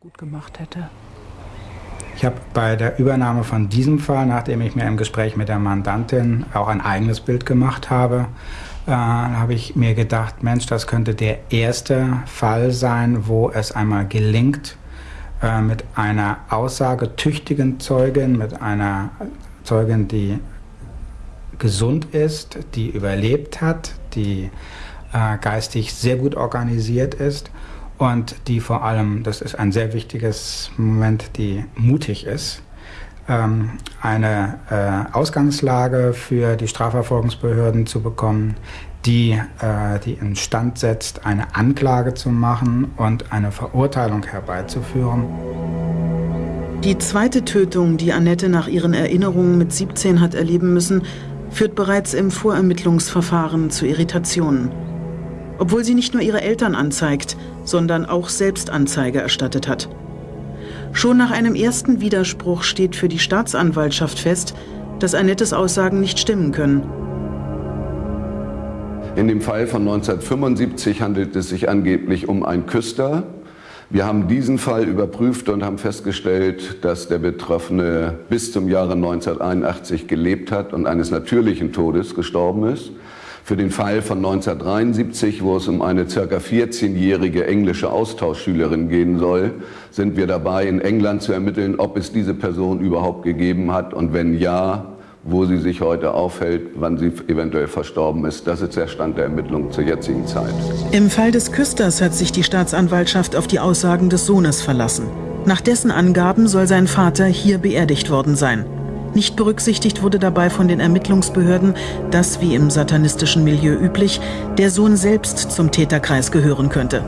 gut gemacht hätte. Ich habe bei der Übernahme von diesem Fall, nachdem ich mir im Gespräch mit der Mandantin auch ein eigenes Bild gemacht habe, äh, habe ich mir gedacht, Mensch, das könnte der erste Fall sein, wo es einmal gelingt, äh, mit einer aussagetüchtigen Zeugin, mit einer Zeugin, die gesund ist, die überlebt hat, die äh, geistig sehr gut organisiert ist und die vor allem, das ist ein sehr wichtiges Moment, die mutig ist, ähm, eine äh, Ausgangslage für die Strafverfolgungsbehörden zu bekommen, die, äh, die instand setzt, eine Anklage zu machen und eine Verurteilung herbeizuführen. Die zweite Tötung, die Annette nach ihren Erinnerungen mit 17 hat erleben müssen, führt bereits im Vorermittlungsverfahren zu Irritationen obwohl sie nicht nur ihre Eltern anzeigt, sondern auch selbst Anzeige erstattet hat. Schon nach einem ersten Widerspruch steht für die Staatsanwaltschaft fest, dass Annettes Aussagen nicht stimmen können. In dem Fall von 1975 handelt es sich angeblich um ein Küster. Wir haben diesen Fall überprüft und haben festgestellt, dass der Betroffene bis zum Jahre 1981 gelebt hat und eines natürlichen Todes gestorben ist. Für den Fall von 1973, wo es um eine circa 14-jährige englische Austauschschülerin gehen soll, sind wir dabei, in England zu ermitteln, ob es diese Person überhaupt gegeben hat und wenn ja, wo sie sich heute aufhält, wann sie eventuell verstorben ist. Das ist der Stand der Ermittlungen zur jetzigen Zeit. Im Fall des Küsters hat sich die Staatsanwaltschaft auf die Aussagen des Sohnes verlassen. Nach dessen Angaben soll sein Vater hier beerdigt worden sein. Nicht berücksichtigt wurde dabei von den Ermittlungsbehörden, dass, wie im satanistischen Milieu üblich, der Sohn selbst zum Täterkreis gehören könnte.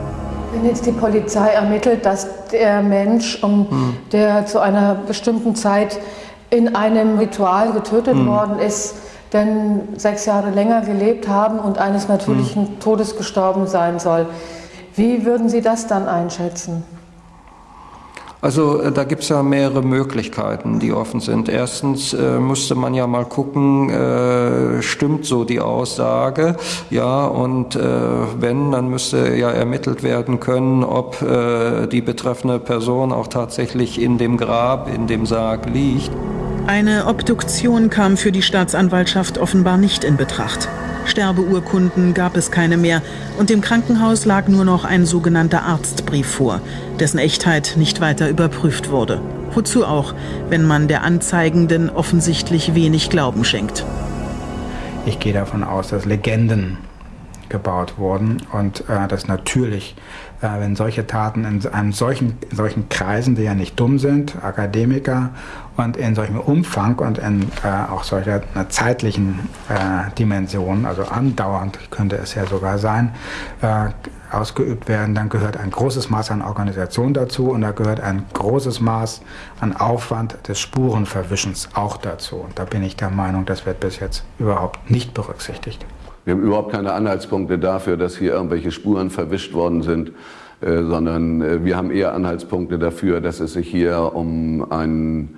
Wenn jetzt die Polizei ermittelt, dass der Mensch, um, hm. der zu einer bestimmten Zeit in einem Ritual getötet hm. worden ist, denn sechs Jahre länger gelebt haben und eines natürlichen hm. Todes gestorben sein soll, wie würden Sie das dann einschätzen? Also äh, da gibt es ja mehrere Möglichkeiten, die offen sind. Erstens äh, müsste man ja mal gucken, äh, stimmt so die Aussage, ja, und äh, wenn, dann müsste ja ermittelt werden können, ob äh, die betreffende Person auch tatsächlich in dem Grab, in dem Sarg liegt. Eine Obduktion kam für die Staatsanwaltschaft offenbar nicht in Betracht. Sterbeurkunden gab es keine mehr und im Krankenhaus lag nur noch ein sogenannter Arztbrief vor, dessen Echtheit nicht weiter überprüft wurde. Wozu auch, wenn man der Anzeigenden offensichtlich wenig Glauben schenkt. Ich gehe davon aus, dass Legenden gebaut wurden und äh, dass natürlich, äh, wenn solche Taten in einem solchen, solchen Kreisen, die ja nicht dumm sind, Akademiker und in solchem Umfang und in äh, auch solcher einer zeitlichen äh, Dimension, also andauernd könnte es ja sogar sein, äh, ausgeübt werden, dann gehört ein großes Maß an Organisation dazu und da gehört ein großes Maß an Aufwand des Spurenverwischens auch dazu. Und da bin ich der Meinung, das wird bis jetzt überhaupt nicht berücksichtigt. Wir haben überhaupt keine Anhaltspunkte dafür, dass hier irgendwelche Spuren verwischt worden sind, äh, sondern äh, wir haben eher Anhaltspunkte dafür, dass es sich hier um einen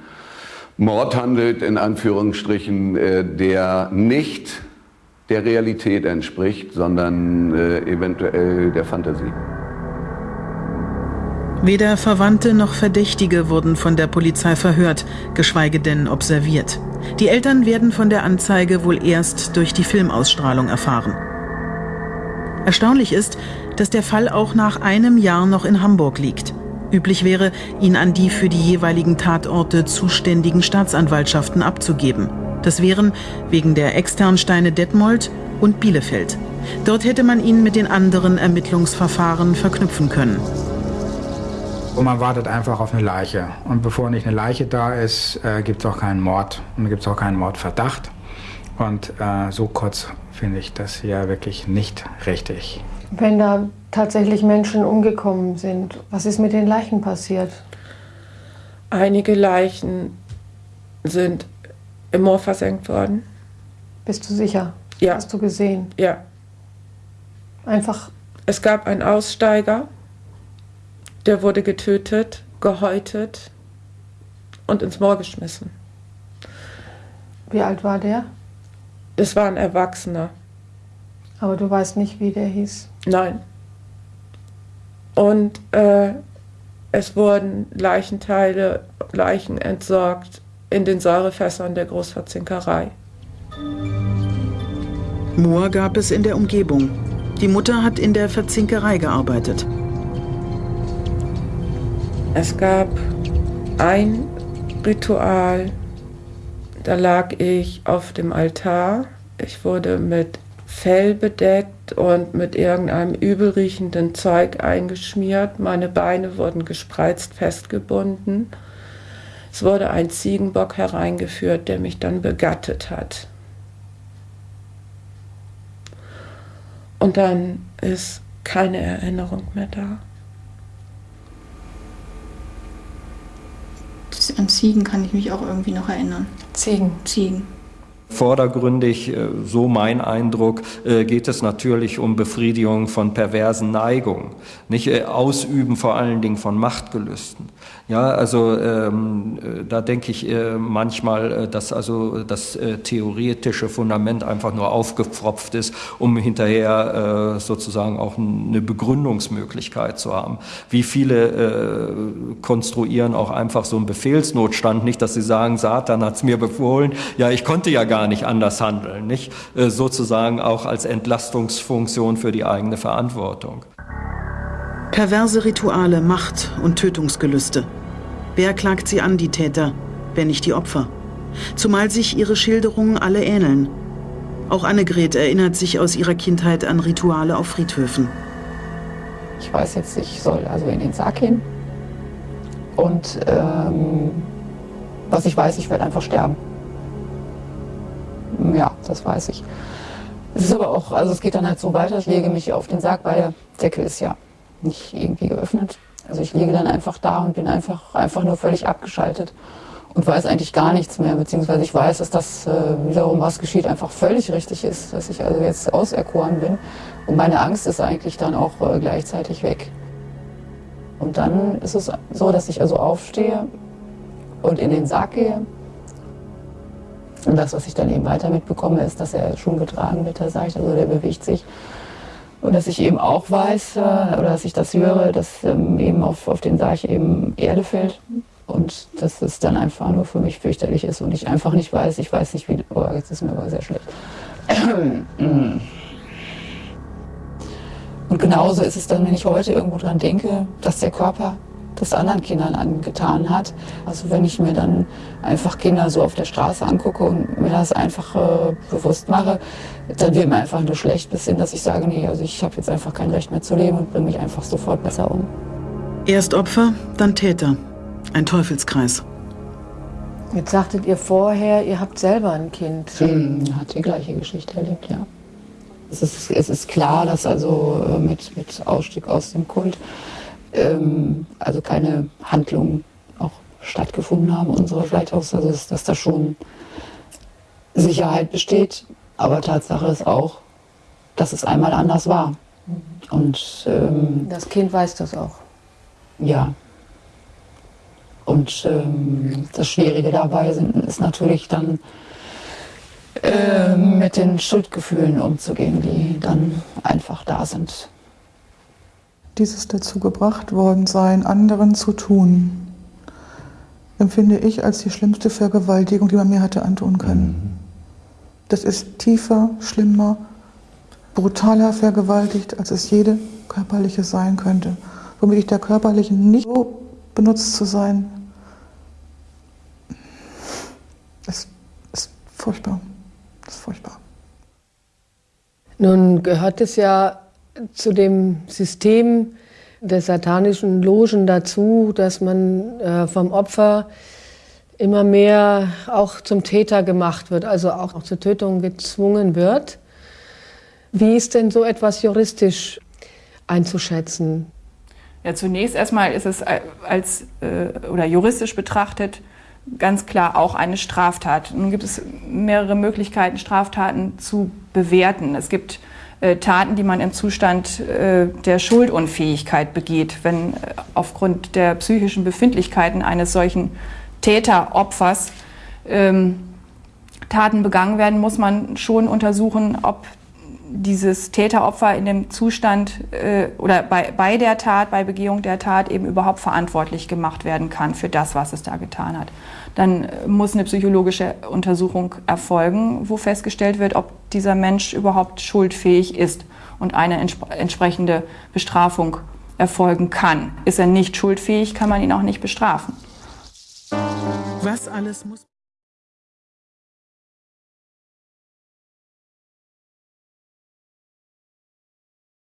Mord handelt, in Anführungsstrichen, äh, der nicht der Realität entspricht, sondern eventuell der Fantasie. Weder Verwandte noch Verdächtige wurden von der Polizei verhört, geschweige denn observiert. Die Eltern werden von der Anzeige wohl erst durch die Filmausstrahlung erfahren. Erstaunlich ist, dass der Fall auch nach einem Jahr noch in Hamburg liegt. Üblich wäre, ihn an die für die jeweiligen Tatorte zuständigen Staatsanwaltschaften abzugeben. Das wären wegen der Externsteine Detmold und Bielefeld. Dort hätte man ihn mit den anderen Ermittlungsverfahren verknüpfen können. Und man wartet einfach auf eine Leiche. Und bevor nicht eine Leiche da ist, äh, gibt es auch keinen Mord. Und gibt es auch keinen Mordverdacht. Und äh, so kurz finde ich das hier wirklich nicht richtig. Wenn da tatsächlich Menschen umgekommen sind, was ist mit den Leichen passiert? Einige Leichen sind im Moor versenkt worden. Bist du sicher? Ja. Hast du gesehen? Ja. Einfach. Es gab einen Aussteiger, der wurde getötet, gehäutet und ins Moor geschmissen. Wie alt war der? Es war ein Erwachsener. Aber du weißt nicht, wie der hieß? Nein. Und äh, Es wurden Leichenteile, Leichen entsorgt in den Säurefässern der Großverzinkerei. Moor gab es in der Umgebung. Die Mutter hat in der Verzinkerei gearbeitet. Es gab ein Ritual, da lag ich auf dem Altar. Ich wurde mit Fell bedeckt und mit irgendeinem übelriechenden Zeug eingeschmiert. Meine Beine wurden gespreizt festgebunden. Es wurde ein Ziegenbock hereingeführt, der mich dann begattet hat. Und dann ist keine Erinnerung mehr da. An Ziegen kann ich mich auch irgendwie noch erinnern. Ziegen. Ziegen. Vordergründig, äh, so mein Eindruck, äh, geht es natürlich um Befriedigung von perversen Neigungen, nicht äh, Ausüben vor allen Dingen von Machtgelüsten. Ja, also ähm, da denke ich äh, manchmal, dass also das äh, theoretische Fundament einfach nur aufgepfropft ist, um hinterher äh, sozusagen auch eine Begründungsmöglichkeit zu haben. Wie viele konstruieren auch einfach so einen Befehlsnotstand, nicht, dass sie sagen, Satan hat es mir befohlen, ja, ich konnte ja gar gar nicht anders handeln, nicht? Äh, sozusagen auch als Entlastungsfunktion für die eigene Verantwortung. Perverse Rituale, Macht und Tötungsgelüste. Wer klagt sie an, die Täter, wenn nicht die Opfer? Zumal sich ihre Schilderungen alle ähneln. Auch Annegret erinnert sich aus ihrer Kindheit an Rituale auf Friedhöfen. Ich weiß jetzt, ich soll also in den Sarg hin. Und ähm, was ich weiß, ich werde einfach sterben. Ja, das weiß ich. Es ist aber auch, also es geht dann halt so weiter, ich lege mich auf den Sarg, weil der Deckel ist ja nicht irgendwie geöffnet. Also ich liege dann einfach da und bin einfach, einfach nur völlig abgeschaltet und weiß eigentlich gar nichts mehr, beziehungsweise ich weiß, dass das äh, wiederum, was geschieht, einfach völlig richtig ist, dass ich also jetzt auserkoren bin und meine Angst ist eigentlich dann auch äh, gleichzeitig weg. Und dann ist es so, dass ich also aufstehe und in den Sarg gehe und das, was ich dann eben weiter mitbekomme, ist, dass er schon getragen wird, der Seicht, also der bewegt sich. Und dass ich eben auch weiß, äh, oder dass ich das höre, dass ähm, eben auf, auf den Sarg eben Erde fällt. Und dass es dann einfach nur für mich fürchterlich ist und ich einfach nicht weiß, ich weiß nicht wie, oh, jetzt ist mir aber sehr schlecht. Und genauso ist es dann, wenn ich heute irgendwo dran denke, dass der Körper das anderen Kindern angetan hat. Also wenn ich mir dann einfach Kinder so auf der Straße angucke und mir das einfach äh, bewusst mache, dann wird mir einfach nur schlecht bis hin, dass ich sage, nee, also ich habe jetzt einfach kein Recht mehr zu leben und bringe mich einfach sofort besser um. Erst Opfer, dann Täter. Ein Teufelskreis. Jetzt sagtet ihr vorher, ihr habt selber ein Kind. Hm, hat die gleiche Geschichte erlebt, ja. Es ist, es ist klar, dass also äh, mit, mit Ausstieg aus dem Kult ähm, also keine Handlungen auch stattgefunden haben so vielleicht auch, also dass, dass da schon Sicherheit besteht. Aber Tatsache ist auch, dass es einmal anders war. Und ähm, das Kind weiß das auch. Ja. Und ähm, das Schwierige dabei sind, ist natürlich dann äh, mit den Schuldgefühlen umzugehen, die dann einfach da sind dieses dazu gebracht worden sein, anderen zu tun, empfinde ich als die schlimmste Vergewaltigung, die man mir hatte antun können. Mhm. Das ist tiefer, schlimmer, brutaler vergewaltigt, als es jede körperliche sein könnte. Womit ich der körperlichen nicht so benutzt zu sein, ist, ist furchtbar. Das ist furchtbar. Nun gehört es ja zu dem System der satanischen Logen dazu, dass man äh, vom Opfer immer mehr auch zum Täter gemacht wird, also auch zur Tötung gezwungen wird. Wie ist denn so etwas juristisch einzuschätzen? Ja, zunächst erstmal ist es als äh, oder juristisch betrachtet ganz klar auch eine Straftat. Nun gibt es mehrere Möglichkeiten, Straftaten zu bewerten. Es gibt äh, Taten, die man im Zustand äh, der Schuldunfähigkeit begeht, wenn äh, aufgrund der psychischen Befindlichkeiten eines solchen Täteropfers ähm, Taten begangen werden, muss man schon untersuchen, ob dieses Täteropfer in dem Zustand äh, oder bei, bei der Tat, bei Begehung der Tat eben überhaupt verantwortlich gemacht werden kann für das, was es da getan hat. Dann muss eine psychologische Untersuchung erfolgen, wo festgestellt wird, ob dieser Mensch überhaupt schuldfähig ist und eine entsp entsprechende Bestrafung erfolgen kann. Ist er nicht schuldfähig, kann man ihn auch nicht bestrafen. Was alles muss